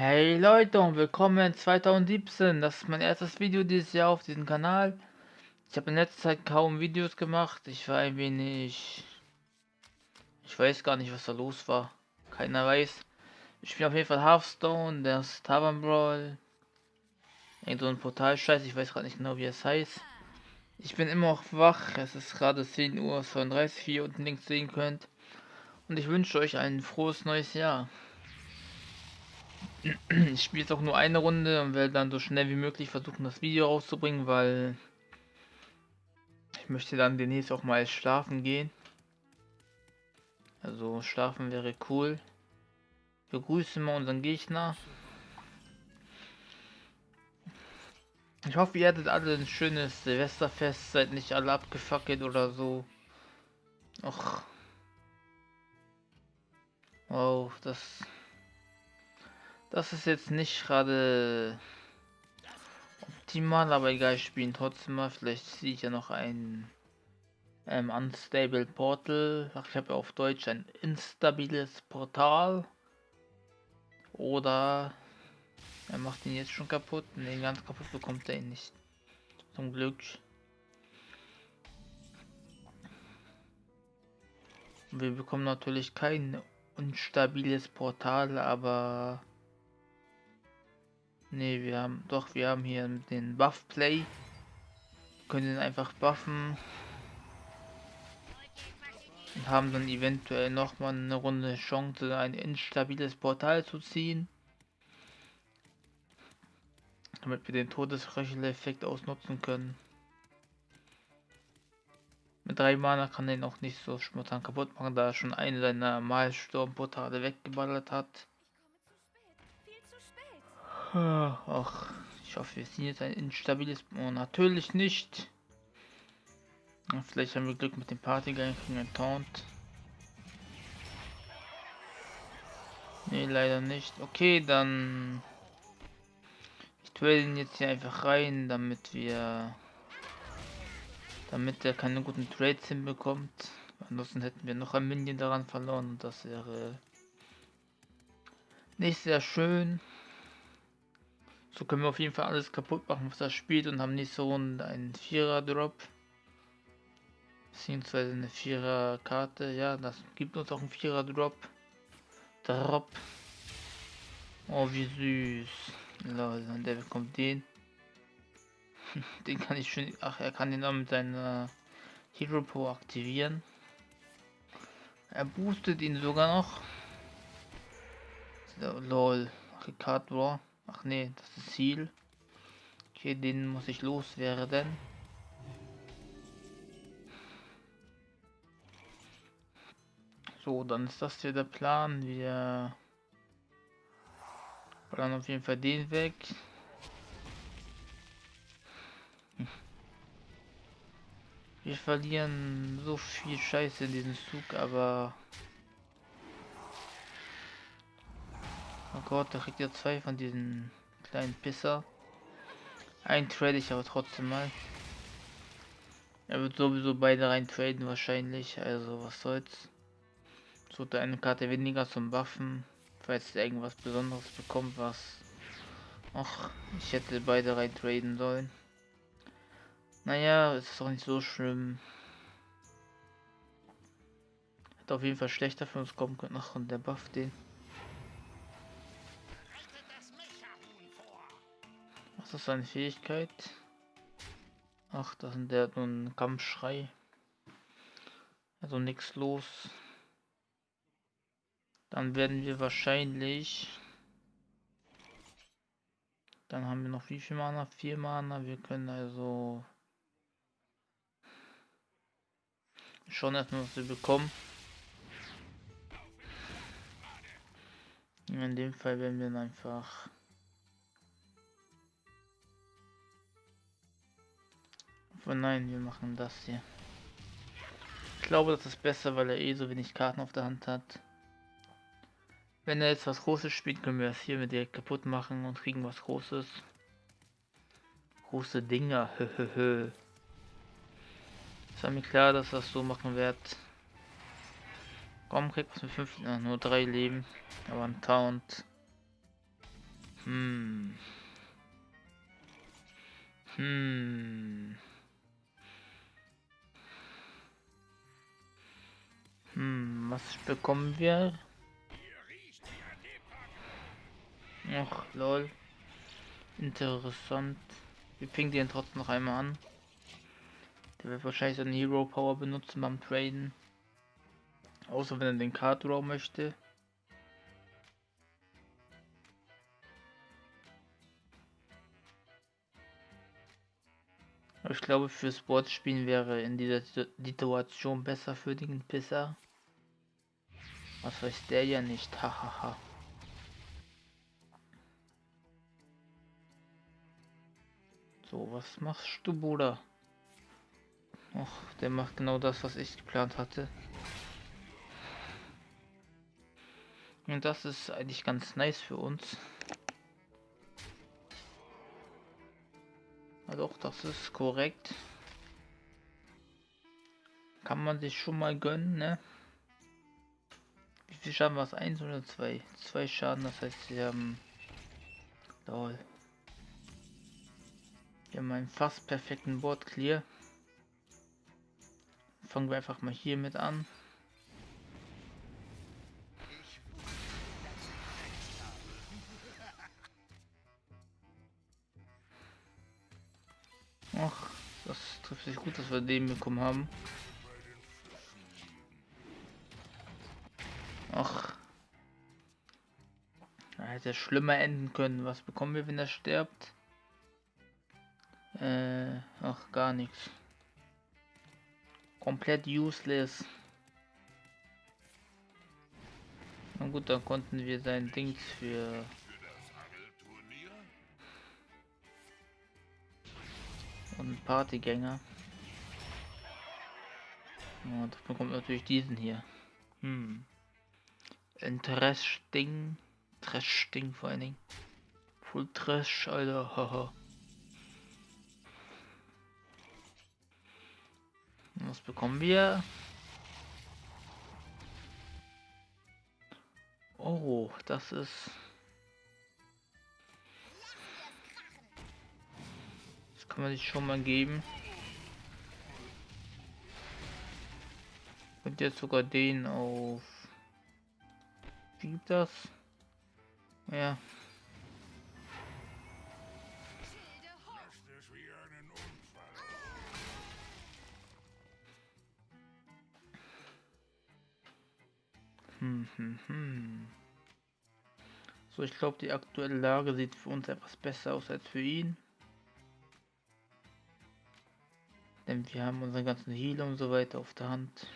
Hey Leute und willkommen 2017. Das ist mein erstes Video dieses Jahr auf diesem Kanal. Ich habe in letzter Zeit kaum Videos gemacht. Ich war ein wenig... Ich weiß gar nicht, was da los war. Keiner weiß. Ich spiele auf jeden Fall Hearthstone, das Tavern Brawl. Irgend so ein Portal-Scheiß, ich weiß gerade nicht genau, wie es heißt. Ich bin immer noch wach. Es ist gerade 10 Uhr 32, wie ihr unten links sehen könnt. Und ich wünsche euch ein frohes neues Jahr. Ich spiele jetzt auch nur eine Runde und werde dann so schnell wie möglich versuchen, das Video rauszubringen, weil ich möchte dann demnächst auch mal schlafen gehen. Also schlafen wäre cool. Wir grüßen mal unseren Gegner. Ich hoffe, ihr hattet alle ein schönes Silvesterfest, seid nicht alle abgefackelt oder so. Och. Wow, das das ist jetzt nicht gerade optimal, aber egal, ich spiele trotzdem mal. Vielleicht sehe ich ja noch ein ähm, Unstable Portal. Ach, ich habe ja auf Deutsch ein instabiles Portal. Oder er macht ihn jetzt schon kaputt. Ne, ganz kaputt bekommt er ihn nicht. Zum Glück. Wir bekommen natürlich kein unstabiles Portal, aber Ne, wir haben doch, wir haben hier den Buff Play. Können ihn einfach buffen. Und haben dann eventuell noch mal eine Runde Chance, ein instabiles Portal zu ziehen. Damit wir den Todesröchel-Effekt ausnutzen können. Mit drei Mana kann er ihn auch nicht so spontan kaputt machen, da er schon einen seiner Malsturmportale weggeballert hat. Ach, ich hoffe, wir sind jetzt ein instabiles... Oh, natürlich nicht. Vielleicht haben wir Glück mit dem Partygang, kriegen ein Taunt. Nee, leider nicht. Okay, dann... Ich trade ihn jetzt hier einfach rein, damit wir... Damit er keine guten Trades hinbekommt. Ansonsten hätten wir noch ein Minion daran verloren und das wäre... Nicht sehr schön. So können wir auf jeden Fall alles kaputt machen, was er spielt und haben nicht so einen Vierer-Drop. Beziehungsweise eine Vierer-Karte. Ja, das gibt uns auch einen Vierer-Drop. Drop. Oh, wie süß. Lol, der bekommt den. den kann ich schon... Ach, er kann den auch mit seiner Hero Pro aktivieren. Er boostet ihn sogar noch. Lol. Ricard War. Ach nee, das ist Ziel. Okay, den muss ich loswerden. So, dann ist das hier der Plan. Wir planen auf jeden Fall den weg. Wir verlieren so viel Scheiße in diesem Zug, aber Oh Gott, da kriegt ihr zwei von diesen kleinen Pisser. Ein trade ich aber trotzdem mal. Er wird sowieso beide rein traden wahrscheinlich, also was soll's. So eine Karte weniger zum Waffen, falls er irgendwas Besonderes bekommt, was. Ach, ich hätte beide rein traden sollen. Naja, es ist doch nicht so schlimm. Hätte auf jeden Fall schlechter für uns kommen können. Ach, und der Buff den. Was ist seine Fähigkeit? Ach, das ist der nur ein Kampfschrei. Also nichts los. Dann werden wir wahrscheinlich. Dann haben wir noch wie viel Mana? Vier Mana. Wir können also schon erstmal was wir bekommen. In dem Fall werden wir einfach Aber nein, wir machen das hier. Ich glaube, das ist besser, weil er eh so wenig Karten auf der Hand hat. Wenn er jetzt was Großes spielt, können wir das hier mit direkt kaputt machen und kriegen was Großes. Große Dinger, höhöhö. Es war mir klar, dass das so machen wird. Komm, kriegt was mit 5, äh, nur drei Leben. Aber ein Taunt. Hm. Hm. Hm, was bekommen wir? Ach, lol. Interessant. Wir pingen den trotzdem noch einmal an. Der wird wahrscheinlich seine Hero Power benutzen beim Traden. Außer wenn er den Card Draw möchte. ich glaube, für Sportspielen wäre in dieser Situation besser für den Pisser. Was weiß der ja nicht, hahaha. so, was machst du, Bruder? Ach, der macht genau das, was ich geplant hatte. Und das ist eigentlich ganz nice für uns. Also auch das ist korrekt. Kann man sich schon mal gönnen, ne? Wie viel Schaden war es? Eins oder zwei? Zwei Schaden, das heißt, sie haben... Lol. Wir haben einen fast perfekten Board Clear. Fangen wir einfach mal hier mit an. Ach, das trifft sich gut, dass wir den bekommen haben. Hätte schlimmer enden können. Was bekommen wir, wenn er stirbt? Äh, ach, gar nichts. Komplett useless. Na gut, dann konnten wir sein Dings für und Partygänger. Und bekommt natürlich diesen hier. Hm. Ein Trash-Ding. Vor allen Dingen. Full Trash, Alter. Haha. Was bekommen wir? Oh, das ist... Das kann man sich schon mal geben. Und jetzt sogar den auf... Wie gibt das? Ja. Hm, hm, hm. So, ich glaube, die aktuelle Lage sieht für uns etwas besser aus als für ihn. Denn wir haben unseren ganzen Heal und so weiter auf der Hand.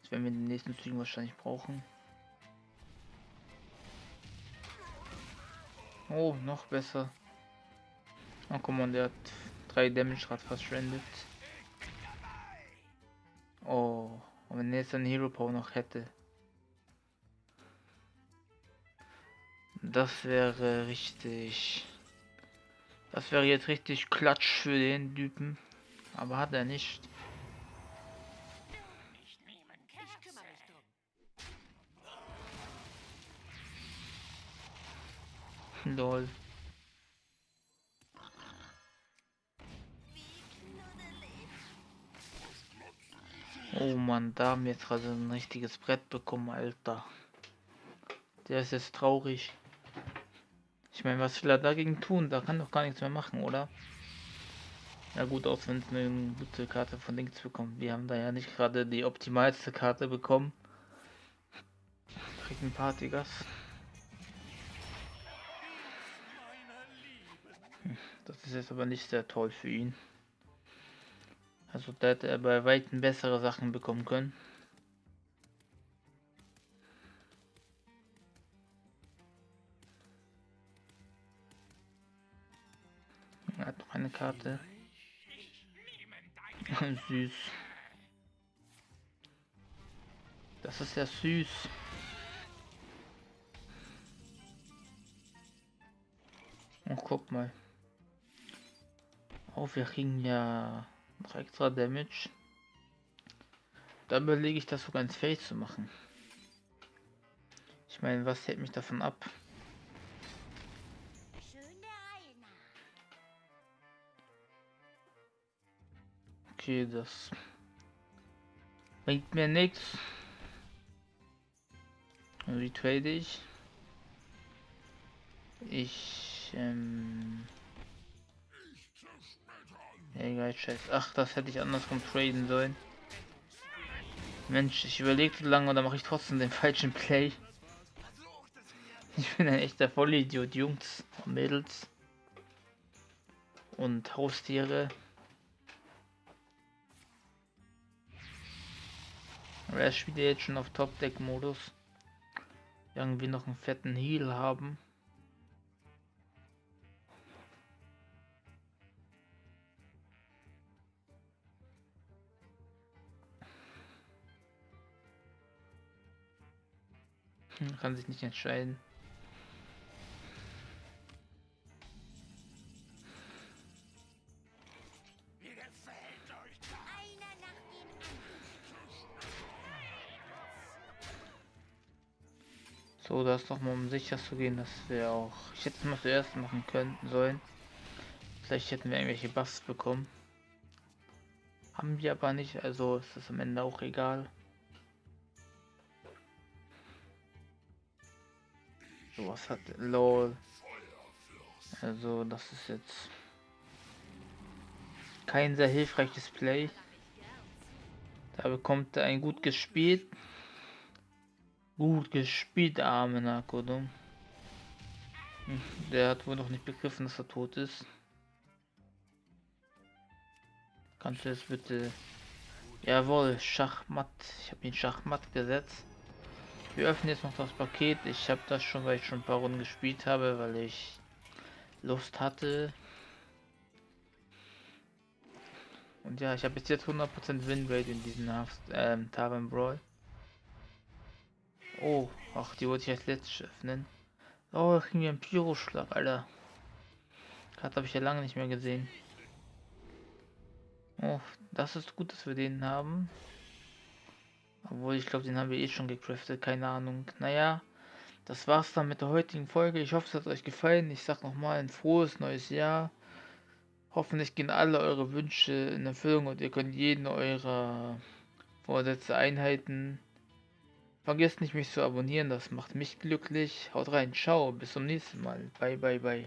Das werden wir in den nächsten Zügen wahrscheinlich brauchen. Oh, noch besser. Oh, guck mal, der hat 3 Damage gerade verschwendet. Oh, und wenn er jetzt einen Hero Power noch hätte. Das wäre richtig. Das wäre jetzt richtig Klatsch für den Typen. Aber hat er nicht. Lol. Oh man, da haben wir jetzt gerade ein richtiges Brett bekommen, Alter. Der ist jetzt traurig. Ich meine, was will er dagegen tun? Da kann doch gar nichts mehr machen, oder? Ja gut, aus wenn es eine gute Karte von Links bekommt. Wir haben da ja nicht gerade die optimalste Karte bekommen. Kriegt ein Partygas. Ist jetzt aber nicht sehr toll für ihn. Also da hätte er bei weitem bessere Sachen bekommen können. Er hat noch eine Karte. süß. Das ist ja süß. Und guck mal. Auf, wir kriegen ja noch extra Damage. Da überlege ich das sogar ins Feld zu machen. Ich meine, was hält mich davon ab? Okay, das bringt mir nichts. Retrade ich. Ich ähm egal, scheiß. Ach, das hätte ich andersrum traden sollen. Mensch, ich überlegte lange oder mache ich trotzdem den falschen Play. Ich bin ein echter Vollidiot, Jungs und Mädels. Und Haustiere. Aber er spielt jetzt schon auf Top-Deck-Modus. Irgendwie noch einen fetten Heal haben. Hm, kann sich nicht entscheiden. So, das noch mal um sicher zu gehen, dass wir auch. Ich hätte es mal zuerst machen können sollen. Vielleicht hätten wir irgendwelche Buffs bekommen. Haben wir aber nicht, also ist das am Ende auch egal. So was hat LOL. Also das ist jetzt kein sehr hilfreiches Play. Da bekommt er ein gut gespielt. Gut gespielt, arme Nakodum. Der hat wohl noch nicht begriffen, dass er tot ist. Kannst du es bitte... Jawohl, Schachmatt. Ich habe ihn Schachmatt gesetzt. Wir öffnen jetzt noch das Paket. Ich habe das schon, weil ich schon ein paar Runden gespielt habe, weil ich Lust hatte. Und ja, ich habe bis jetzt 100% Winrate in diesem ähm, Tavern Brawl. Oh, ach, die wollte ich als letztes öffnen. Oh, da kriegen wir einen Pyroschlag, Alter. Gerade habe ich ja lange nicht mehr gesehen. Oh, das ist gut, dass wir den haben. Obwohl, ich glaube, den haben wir eh schon gecraftet, keine Ahnung. Naja, das war's dann mit der heutigen Folge. Ich hoffe, es hat euch gefallen. Ich sag nochmal ein frohes neues Jahr. Hoffentlich gehen alle eure Wünsche in Erfüllung und ihr könnt jeden eurer Vorsätze einhalten. Vergesst nicht, mich zu abonnieren, das macht mich glücklich. Haut rein, ciao, bis zum nächsten Mal. Bye, bye, bye.